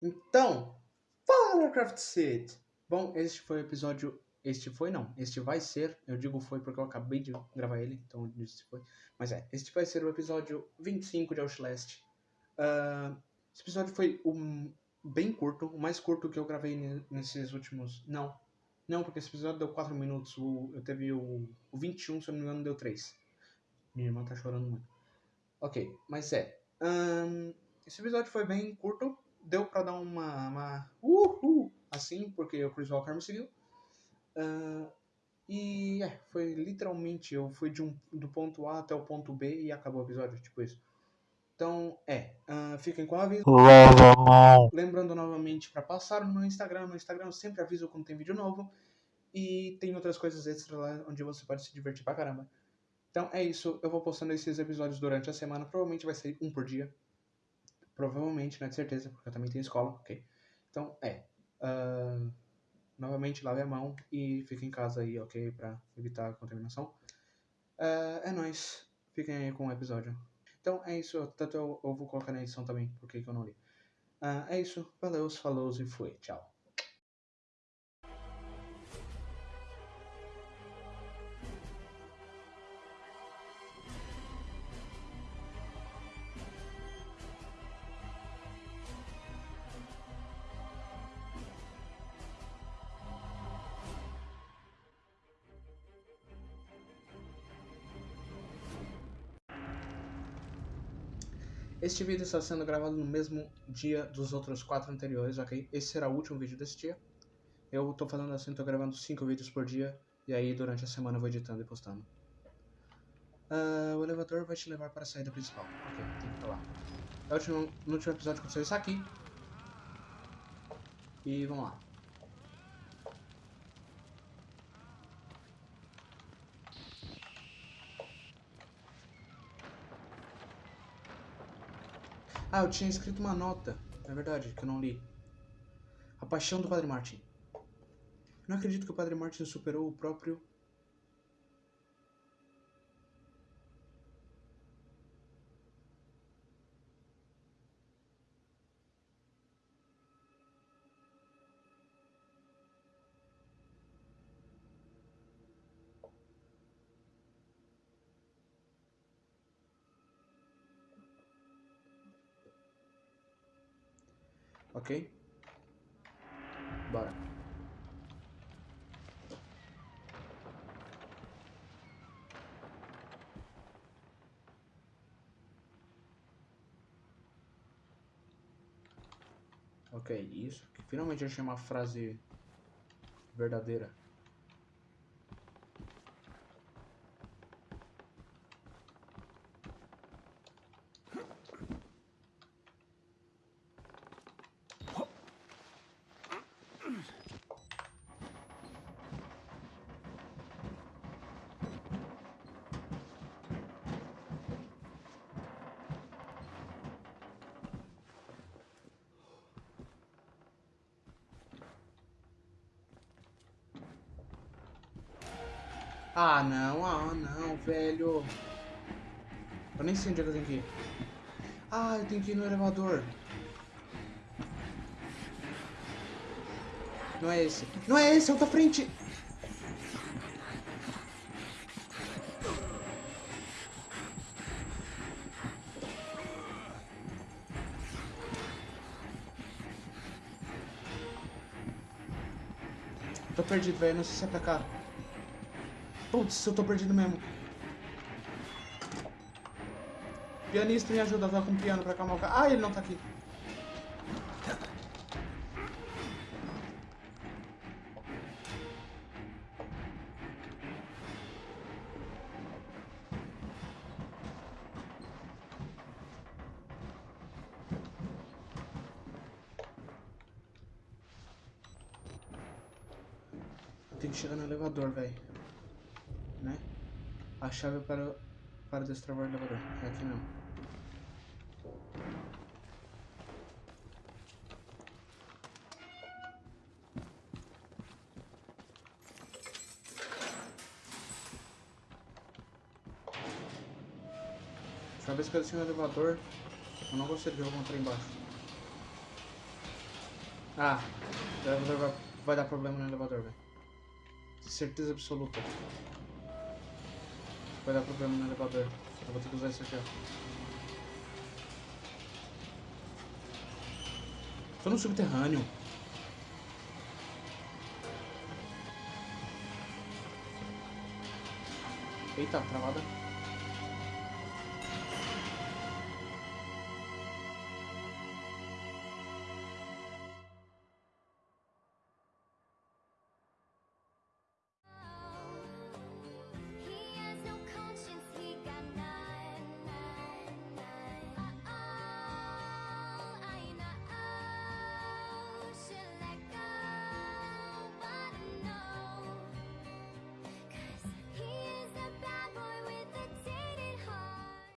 Então, fala Craft City! Bom, este foi o episódio. Este foi não, este vai ser. Eu digo foi porque eu acabei de gravar ele, então eu disse foi. Mas é, este vai ser o episódio 25 de Outlast. Uh, esse episódio foi um, bem curto, o mais curto que eu gravei nesses últimos. Não, não, porque esse episódio deu 4 minutos. O, eu teve o, o 21, se eu não me engano, deu 3. Minha irmã tá chorando muito. Ok, mas é. Um, esse episódio foi bem curto, deu pra dar uma, uma uhul, assim, porque o Chris Walker me seguiu. Uh, e é, foi literalmente, eu fui de um, do ponto A até o ponto B e acabou o episódio, tipo isso. Então, é, uh, fiquem com a aviso. Lembrando novamente para passar no meu Instagram. No Instagram eu sempre aviso quando tem vídeo novo. E tem outras coisas extra lá onde você pode se divertir pra caramba. Então é isso, eu vou postando esses episódios durante a semana. Provavelmente vai sair um por dia. Provavelmente, não é de certeza, porque eu também tenho escola, ok? Então, é. Uh, novamente, lave a mão e fique em casa aí, ok? Pra evitar a contaminação. Uh, é nóis. Fiquem aí com o episódio. Então é isso. Tanto eu, eu vou colocar na edição também, porque eu não li. Uh, é isso. Valeu, falou e fui. Tchau. Este vídeo está sendo gravado no mesmo dia dos outros quatro anteriores, ok? Esse será o último vídeo desse dia. Eu tô falando assim, tô gravando cinco vídeos por dia, e aí durante a semana eu vou editando e postando. Uh, o elevador vai te levar para a saída principal. Ok, tem que ir lá. No último, no último episódio aconteceu isso aqui. E vamos lá. Ah, eu tinha escrito uma nota. É verdade, que eu não li. A paixão do Padre Martin. Não acredito que o Padre Martin superou o próprio Ok? Bora. Ok, isso. Finalmente achei uma frase verdadeira. Ah, não, ah, não, velho. Eu nem sei onde é que eu tenho que ir. Ah, eu tenho que ir no elevador. Não é esse. Não é esse, é o da frente. Tô perdido, velho. Não sei se é pra cá. Putz, eu tô perdido mesmo. Pianista, me ajuda usar com o piano pra acalmar o cara. Ah, ele não tá aqui. Tem que chegar no elevador, velho? A chave para, para destravar o elevador. É aqui não. Cada vez que eu desci no elevador, eu não gostei de ver encontrar embaixo. Ah, o elevador vai, vai dar problema no elevador, velho. Certeza absoluta. Vai dar problema no elevador. Eu vou ter que usar isso aqui, ó. Tô no subterrâneo. Eita, travada.